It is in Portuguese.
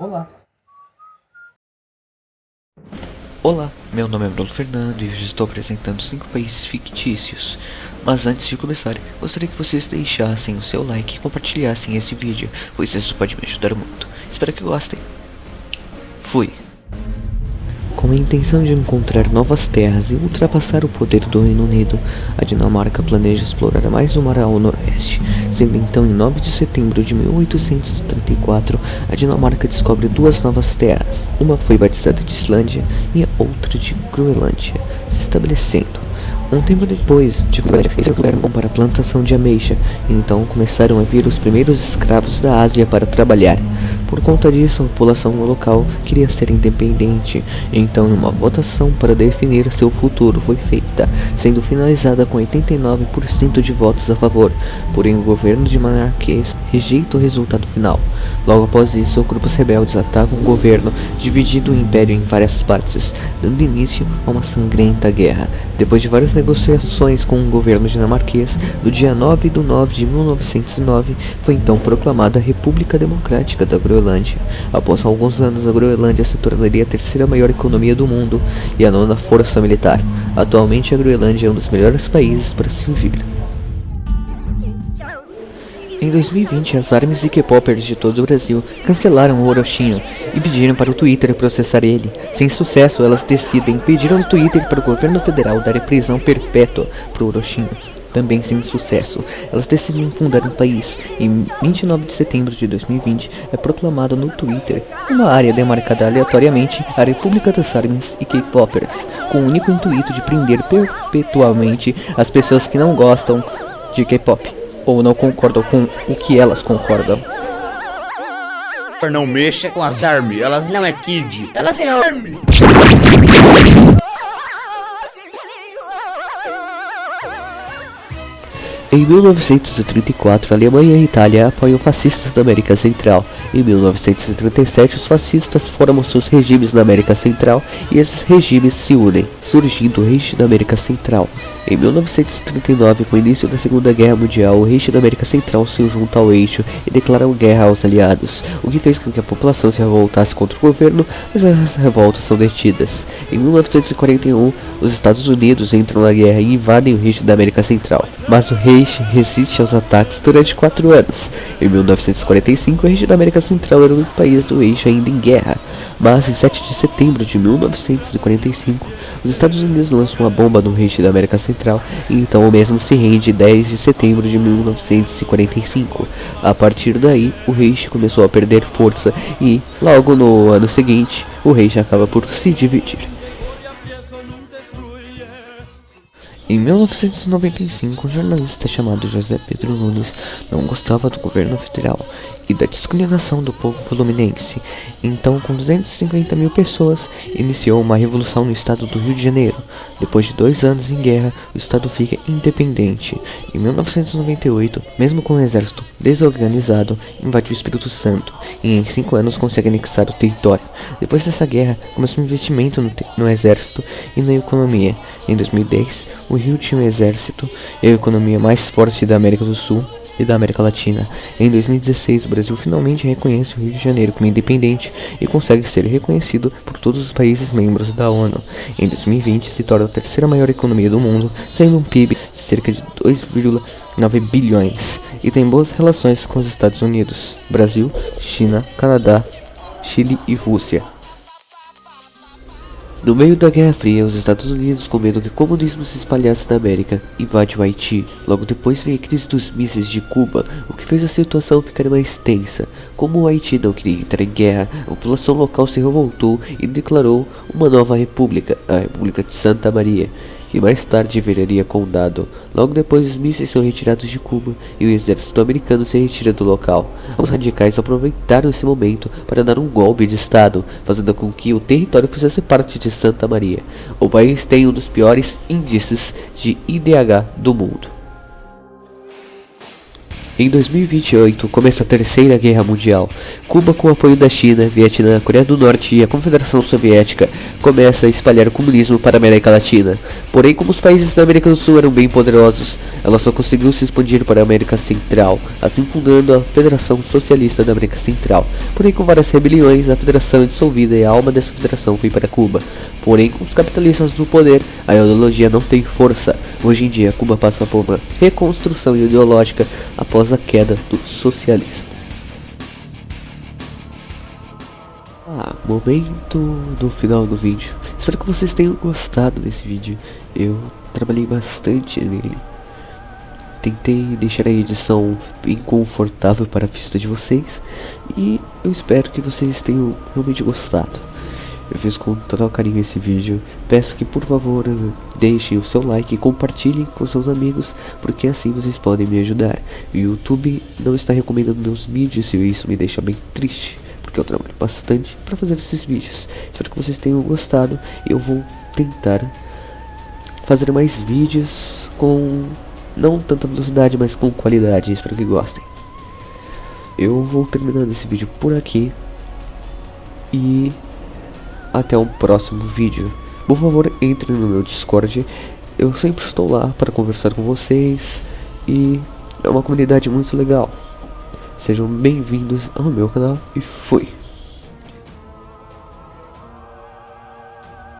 Olá. Olá, meu nome é Bruno Fernando e hoje estou apresentando 5 países fictícios. Mas antes de começar, gostaria que vocês deixassem o seu like e compartilhassem esse vídeo, pois isso pode me ajudar muito. Espero que gostem. Fui. Com a intenção de encontrar novas terras e ultrapassar o poder do Reino Unido, a Dinamarca planeja explorar mais o mar ao noroeste. Sendo então em 9 de setembro de 1834, a Dinamarca descobre duas novas terras. Uma foi batizada de Islândia e a outra de Groenlândia, se estabelecendo um tempo depois, de bom para a plantação de ameixa, então começaram a vir os primeiros escravos da Ásia para trabalhar. Por conta disso, a população local queria ser independente, então uma votação para definir seu futuro foi feita, sendo finalizada com 89% de votos a favor, porém o governo de rejeita o resultado final. Logo após isso, grupos rebeldes atacam o governo, dividindo o império em várias partes, dando início a uma sangrenta guerra. Depois de várias negociações com o governo dinamarquês, no dia 9 de 9 de 1909, foi então proclamada a República Democrática da Groenlândia. Após alguns anos, a Groenlândia se tornaria a terceira maior economia do mundo e a nona força militar. Atualmente, a Groenlândia é um dos melhores países para se viver. Em 2020, as armas e K-popers de todo o Brasil cancelaram o Orochinho e pediram para o Twitter processar ele. Sem sucesso, elas decidem pedir ao Twitter para o governo federal dar prisão perpétua para o Orochinho. Também sem sucesso, elas decidem fundar um país. Em 29 de setembro de 2020, é proclamada no Twitter uma área demarcada aleatoriamente a República das Armas e K-popers, com o único intuito de prender perpetuamente as pessoas que não gostam de K-pop ou não concordam com o que elas concordam. Não mexa com as armas, elas não é kid, elas é army. Em 1934, a Alemanha e a Itália apoiam fascistas da América Central. Em 1937, os fascistas formam seus regimes na América Central e esses regimes se unem, surgindo o Reich da América Central. Em 1939, com o início da Segunda Guerra Mundial, o Reich da América Central se junta ao eixo e declarou guerra aos aliados, o que fez com que a população se revoltasse contra o governo, mas essas revoltas são detidas. Em 1941, os Estados Unidos entram na guerra e invadem o Reich da América Central, mas o Reich resiste aos ataques durante quatro anos. Em 1945, o Reich da América Central era único país do eixo ainda em guerra, mas em 7 de setembro de 1945, os Estados Unidos lançam uma bomba no Reich da América Central e então o mesmo se rende 10 de setembro de 1945. A partir daí, o Reich começou a perder força e, logo no ano seguinte, o Reich acaba por se dividir. Em 1995, um jornalista chamado José Pedro Nunes não gostava do governo federal e da discriminação do povo fluminense. Então, com 250 mil pessoas, iniciou uma revolução no estado do Rio de Janeiro. Depois de dois anos em guerra, o estado fica independente. Em 1998, mesmo com o exército desorganizado, invadiu o Espírito Santo e em cinco anos consegue anexar o território. Depois dessa guerra, começou um investimento no, no exército e na economia. Em 2010, o Rio tinha um exército e a economia mais forte da América do Sul e da América Latina. Em 2016, o Brasil finalmente reconhece o Rio de Janeiro como independente e consegue ser reconhecido por todos os países membros da ONU. Em 2020, se torna a terceira maior economia do mundo, tendo um PIB de cerca de 2,9 bilhões e tem boas relações com os Estados Unidos, Brasil, China, Canadá, Chile e Rússia. No meio da Guerra Fria, os Estados Unidos, com medo que o comunismo se espalhasse na América, invade o Haiti. Logo depois veio a crise dos mísseis de Cuba, o que fez a situação ficar mais tensa. Como o Haiti não queria entrar em guerra, a população local se revoltou e declarou uma nova república, a República de Santa Maria que mais tarde viraria condado. Logo depois, os mísseis são retirados de Cuba e o exército americano se retira do local. Os radicais aproveitaram esse momento para dar um golpe de estado, fazendo com que o território fizesse parte de Santa Maria. O país tem um dos piores índices de IDH do mundo. Em 2028 começa a Terceira Guerra Mundial. Cuba, com o apoio da China, Vietnã, Coreia do Norte e a Confederação Soviética, começa a espalhar o comunismo para a América Latina. Porém, como os países da América do Sul eram bem poderosos, ela só conseguiu se expandir para a América Central, assim fundando a Federação Socialista da América Central. Porém, com várias rebeliões, a federação é dissolvida e a alma dessa federação foi para Cuba. Porém, com os capitalistas no poder, a ideologia não tem força. Hoje em dia, Cuba passa por uma reconstrução ideológica após a queda do socialismo. Ah, momento do final do vídeo. Espero que vocês tenham gostado desse vídeo. Eu trabalhei bastante nele. Tentei deixar a edição bem confortável para a vista de vocês e eu espero que vocês tenham realmente gostado. Eu fiz com total carinho esse vídeo. Peço que por favor deixem o seu like e compartilhem com seus amigos, porque assim vocês podem me ajudar. O YouTube não está recomendando meus vídeos e isso me deixa bem triste, porque eu trabalho bastante para fazer esses vídeos. Espero que vocês tenham gostado. Eu vou tentar fazer mais vídeos com não tanta velocidade, mas com qualidade. Espero que gostem. Eu vou terminando esse vídeo por aqui. E até um próximo vídeo. Por favor, entre no meu Discord. Eu sempre estou lá para conversar com vocês. E é uma comunidade muito legal. Sejam bem-vindos ao meu canal e fui.